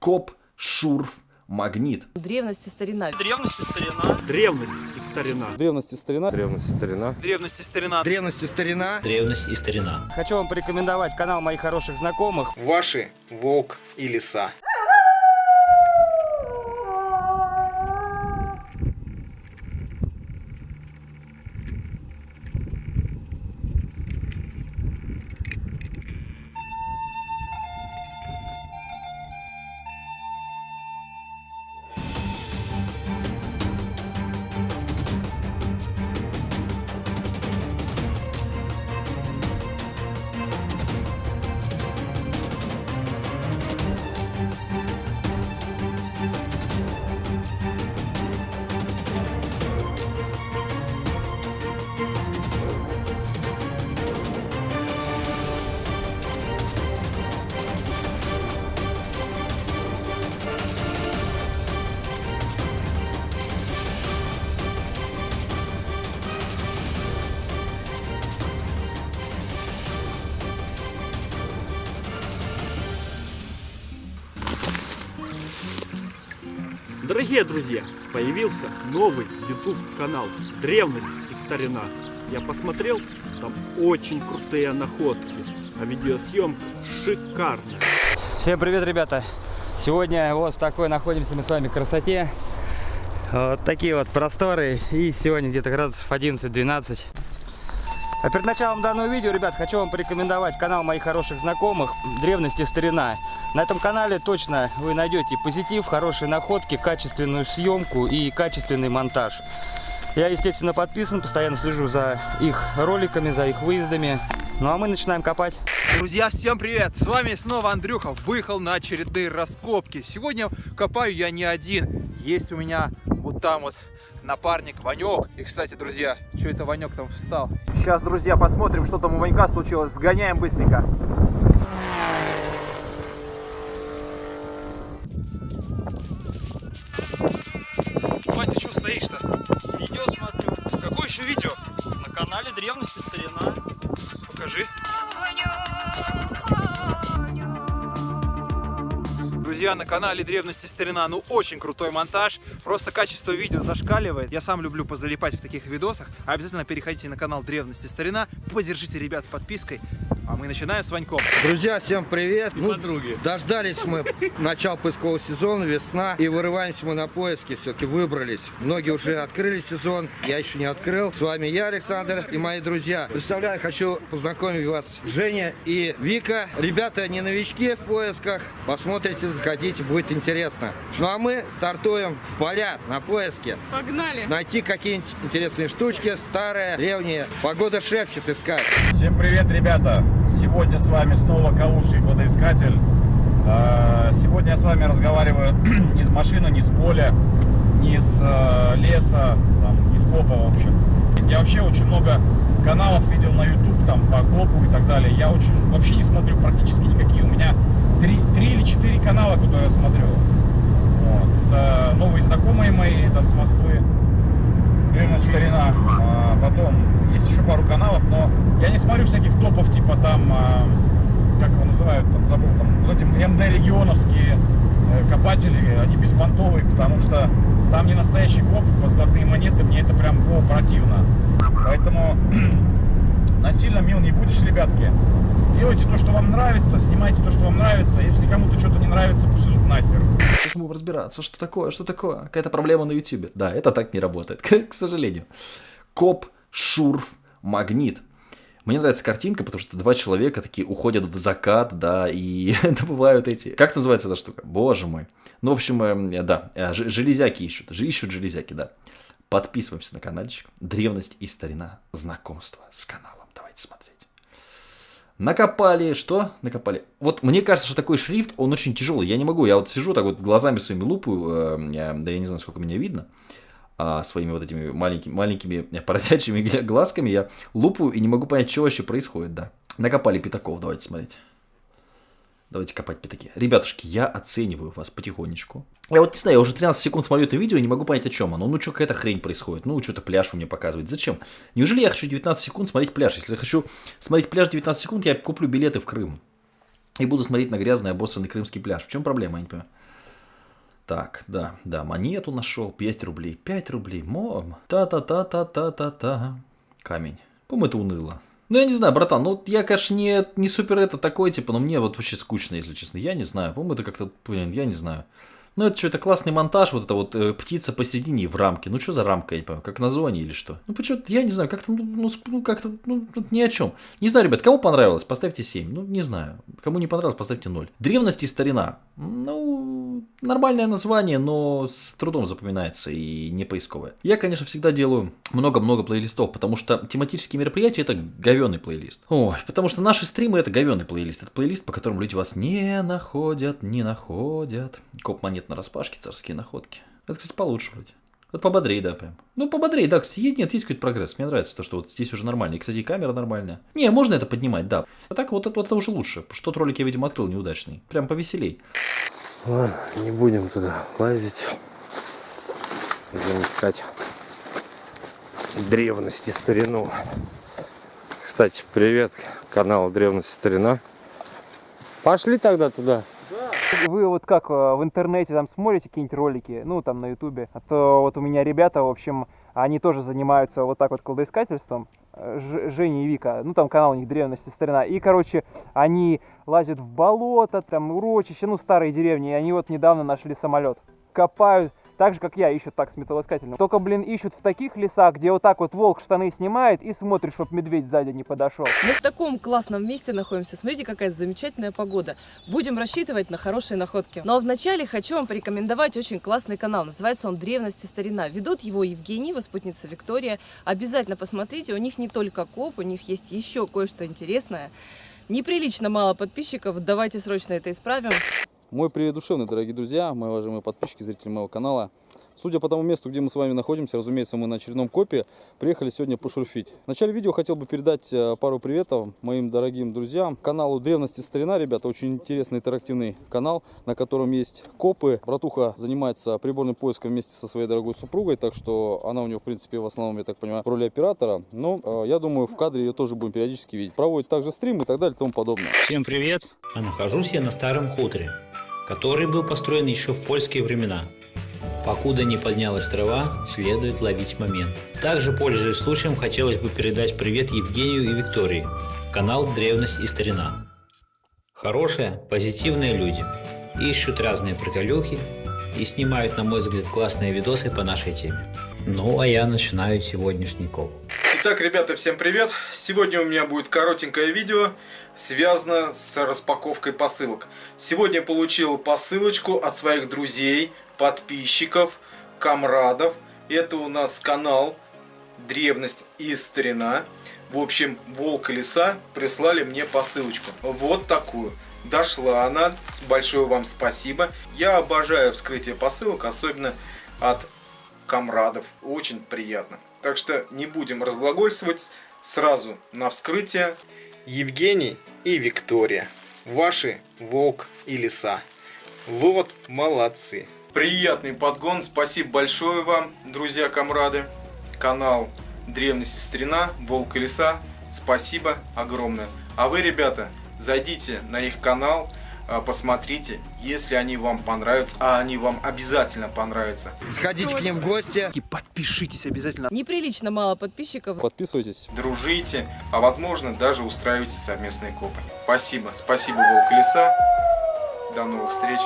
Коп, шурф, магнит. Древности старина. Древности старина. Древность и старина. Древности старина. Древность старина. Древности старина. Древность и старина. Древность и старина. Хочу вам порекомендовать канал моих хороших знакомых. Ваши волк и лиса. Дорогие друзья, появился новый YouTube канал Древность и старина. Я посмотрел, там очень крутые находки, а видеосъемка шикарная. Всем привет, ребята! Сегодня вот в такой находимся мы с вами красоте. Вот такие вот просторы. И сегодня где-то градусов 11-12. А перед началом данного видео, ребят, хочу вам порекомендовать канал моих хороших знакомых «Древность и старина». На этом канале точно вы найдете позитив, хорошие находки, качественную съемку и качественный монтаж. Я, естественно, подписан, постоянно слежу за их роликами, за их выездами. Ну а мы начинаем копать. Друзья, всем привет! С вами снова Андрюха. Выехал на очередные раскопки. Сегодня копаю я не один. Есть у меня вот там вот напарник Ванек. И, кстати, друзья, что это Ванек там встал? Сейчас, друзья, посмотрим, что там у Ванька случилось. Сгоняем быстренько. Вань, ты что стоишь-то? Видео смотрю. Какое еще видео? На канале Древности старина. Покажи. Друзья, на канале Древности Старина, ну очень крутой монтаж, просто качество видео зашкаливает. Я сам люблю позалипать в таких видосах. Обязательно переходите на канал Древности Старина, поддержите ребят подпиской, а мы начинаем с Ваньком. Друзья, всем привет! И подруги. Дождались мы начала поискового сезона, весна, и вырываемся мы на поиски, все-таки выбрались. Многие уже открыли сезон, я еще не открыл. С вами я, Александр, и мои друзья. Представляю, хочу познакомить вас Женя и Вика. Ребята не новички в поисках, посмотрите, заходите, будет интересно. Ну а мы стартуем в поля на поиске. Погнали. Найти какие-нибудь интересные штучки, старые, древние. Погода шепчет искать. Всем привет, ребята! Сегодня с вами снова Калуший водоискатель. А, Сегодня я с вами разговариваю не с машины, не с поля, не с э, леса, там, не с копа, в общем. Я вообще очень много каналов видел на YouTube, там, по копу и так далее. Я очень вообще не смотрю практически никакие. У меня три, три или четыре канала, которые я смотрю. Вот. Это новые знакомые мои там с Москвы. Древность старина. А, потом есть еще пару каналов, но я не смотрю всяких топов, типа там, а, как его называют, там забыл, там, вот эти МД регионовские э, копатели, они беспонтовые, потому что там не настоящий коп, подкладные монеты, мне это прям о, противно. Поэтому насильно мил не будешь, ребятки. Делайте то, что вам нравится, снимайте то, что вам нравится. Если кому-то что-то не нравится, пусть идут нахер. Сейчас мы будем разбираться, что такое, что такое. Какая-то проблема на YouTube. Да, это так не работает, к, сожалению. Коп, шурф, магнит. Мне нравится картинка, потому что два человека такие уходят в закат, да, и добывают эти... Как называется эта штука? Боже мой. Ну, в общем, э, да, э, железяки ищут. Ищут железяки, да. Подписываемся на каналчик. Древность и старина. Знакомство с каналом. Давайте смотреть. Накопали, что? Накопали. Вот мне кажется, что такой шрифт, он очень тяжелый. Я не могу, я вот сижу так вот глазами своими лупаю, э, я- да я не знаю, сколько меня видно, а, своими вот этими маленькими, маленькими поросячьими глазками я лупаю и не могу понять, что вообще происходит, да. Накопали пятаков, давайте смотреть. Давайте копать пятаки. Ребятушки, я оцениваю вас потихонечку. Я вот не знаю, я уже 13 секунд смотрю это видео и не могу понять, о чем оно. Ну, что какая-то хрень происходит. Ну, что-то пляж вы мне показываете. Зачем? Неужели я хочу 19 секунд смотреть пляж? Если я хочу смотреть пляж 19 секунд, я куплю билеты в Крым. И буду смотреть на грязный обоссанный крымский пляж. В чем проблема, я не понимаю. Так, да, да, монету нашел, 5 рублей, 5 рублей, мом, та-та-та-та-та-та-та, камень. По-моему, это уныло. Ну, я не знаю, братан, ну, я, конечно, не, не супер это такой, типа, но мне вот вообще скучно, если честно. Я не знаю, по-моему, это как-то, блин, я не знаю. Ну, это что, это классный монтаж, вот это вот э, птица посередине в рамке. Ну, что за рамка, я не понимаю, как на зоне или что? Ну, почему я не знаю, как-то, ну, ну, как-то, ну, тут ни о чем. Не знаю, ребят, кому понравилось, поставьте 7. Ну, не знаю. Кому не понравилось, поставьте 0. Древность и старина. Ну, нормальное название, но с трудом запоминается и не поисковое. Я, конечно, всегда делаю много-много плейлистов, потому что тематические мероприятия это говенный плейлист. Ой, потому что наши стримы это говенный плейлист. Это плейлист, по которому люди вас не находят, не находят. Коп монет на распашке, царские находки. Это, кстати, получше вроде. Вот пободрее, да, прям. Ну, пободрее, да, кстати, нет, есть какой-то прогресс. Мне нравится то, что вот здесь уже нормально. И, кстати, камера нормальная. Не, можно это поднимать, да. А так вот это, вот это уже лучше. Потому что тот ролик я, видимо, открыл неудачный. Прям повеселей. Ладно, не будем туда лазить. Будем искать древности, старину. Кстати, привет каналу Древности Старина. Пошли тогда туда. Вы вот как э, в интернете там смотрите какие-нибудь ролики, ну там на ютубе, а то вот у меня ребята, в общем, они тоже занимаются вот так вот кладоискательством, Ж- Женя и Вика, ну там канал у них древности старина, и короче, они лазят в болото, там урочище, ну старые деревни, и они вот недавно нашли самолет, копают, так же как я, ищут так с металлоискателем. Только, блин, ищут в таких лесах, где вот так вот волк штаны снимает и смотрит, чтоб медведь сзади не подошел. Мы в таком классном месте находимся. Смотрите, какая замечательная погода. Будем рассчитывать на хорошие находки. Но вначале хочу вам порекомендовать очень классный канал. Называется он «Древность и старина». Ведут его Евгений, его спутница Виктория. Обязательно посмотрите. У них не только коп, у них есть еще кое-что интересное. Неприлично мало подписчиков. Давайте срочно это исправим. Мой привет душевный, дорогие друзья, мои уважаемые подписчики, зрители моего канала. Судя по тому месту, где мы с вами находимся, разумеется, мы на очередном копе, приехали сегодня пошурфить. В начале видео хотел бы передать э, пару приветов моим дорогим друзьям. Каналу Древности Старина, ребята, очень интересный интерактивный канал, на котором есть копы. Братуха занимается приборным поиском вместе со своей дорогой супругой, так что она у него, в принципе, в основном, я так понимаю, в роли оператора. Но э, я думаю, в кадре ее тоже будем периодически видеть. Проводит также стримы и так далее и тому подобное. Всем привет! А нахожусь я на старом хуторе, который был построен еще в польские времена. Покуда не поднялась трава, следует ловить момент. Также, пользуясь случаем, хотелось бы передать привет Евгению и Виктории. Канал «Древность и старина». Хорошие, позитивные люди. Ищут разные приколюхи и снимают, на мой взгляд, классные видосы по нашей теме. Ну, а я начинаю сегодняшний коп. Итак, ребята, всем привет! Сегодня у меня будет коротенькое видео, связано с распаковкой посылок. Сегодня получил посылочку от своих друзей, подписчиков, комрадов. Это у нас канал Древность и Старина. В общем, Волк и Лиса прислали мне посылочку. Вот такую. Дошла она. Большое вам спасибо. Я обожаю вскрытие посылок, особенно от комрадов. Очень приятно. Так что не будем разглагольствовать. Сразу на вскрытие. Евгений и Виктория. Ваши волк и лиса. Вот молодцы. Приятный подгон. Спасибо большое вам, друзья-комрады. Канал Древность и Старина, Волк и Лиса. Спасибо огромное. А вы, ребята, зайдите на их канал, а, посмотрите, если они вам понравятся, а они вам обязательно понравятся. Сходите к ним в гости. И подпишитесь обязательно. Неприлично мало подписчиков. Подписывайтесь. Дружите, а возможно даже устраивайте совместные копы. Спасибо, спасибо, Волк и Лиса. До новых встреч.